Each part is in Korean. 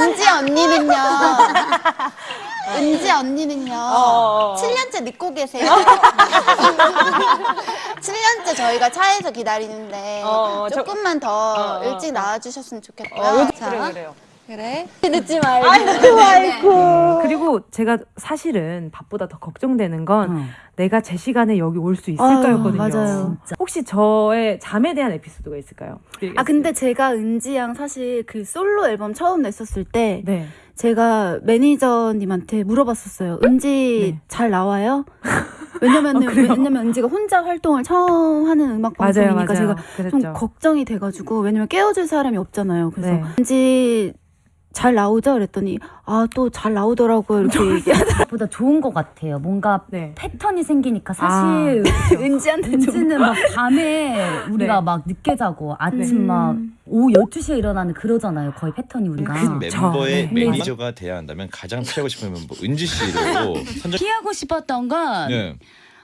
은지 언니는요. 은지 언니는요. 어, 어. 7년째 늦고 계세요. 7년째 저희가 차에서 기다리는데 어, 어, 저- 조금만 더 어, 어, 일찍 어. 나와주셨으면 좋겠고요. 어, 자, 그래 그래요. 그래. 늦지 말고. 그리고 제가 사실은 밥보다 더 걱정되는 건 내가 제 시간에 여기 올 수 있을까였거든요. 맞아요. 혹시 저의 잠에 대한 에피소드가 있을까요? 아 근데 제가 은지 양 사실 그 솔로 앨범 처음 냈었을 때 네. 제가 매니저님한테 물어봤었어요. 은지 네. 잘 나와요? 왜냐면은 아, 그래요? 왜냐면 은지가 혼자 활동을 처음 하는 음악 방송이니까 맞아요. 제가 좀 그랬죠. 걱정이 돼가지고 왜냐면 깨워줄 사람이 없잖아요. 그래서 네. 은지 잘 나오죠? 그랬더니 아 또 잘 나오더라고요 이렇게 얘기하더라고요. 보다 좋은 것 같아요. 뭔가 네. 패턴이 생기니까 사실 은지한테 좀 은지는 막 밤에 우리가 네. 막 늦게 자고 아침 네. 막 오후 12시에 일어나는 그러잖아요. 거의 패턴이 우리가. 큰 멤버의 네. 매니저가 돼야 한다면 가장 피하고 싶은 멤버 은지 씨로 선정. 피하고 싶었던 건, 네.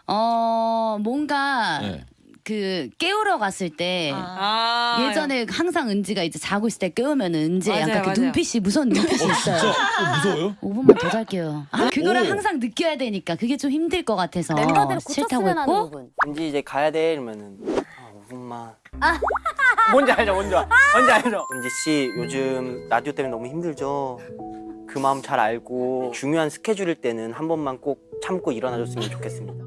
어, 뭔가, 네. 그, 깨우 러 갔을 때, 아, 예전에 항상 은지가 이제 자고 있을 때 깨우면 은지 맞아요, 약간 그 맞아요. 눈빛이 무서운 눈빛이 있어요. 진짜 어, 무서워요? 5분만 더 잘게요. 아, 그거를 오. 항상 느껴야 되니까 그게 좀 힘들 것 같아서 멤버들 싫다고 고쳤으면 하는 했고. 은지 이제 가야 돼 이러면은 아 5분만 뭔지 알죠 뭔지 알- 뭔지 알죠 은지 씨 요즘 라디오 때문에 너무 힘들죠 그 마음 잘 알고 중요한 스케줄일 때는 한 번만 꼭 참고 일어나줬으면 좋겠습니다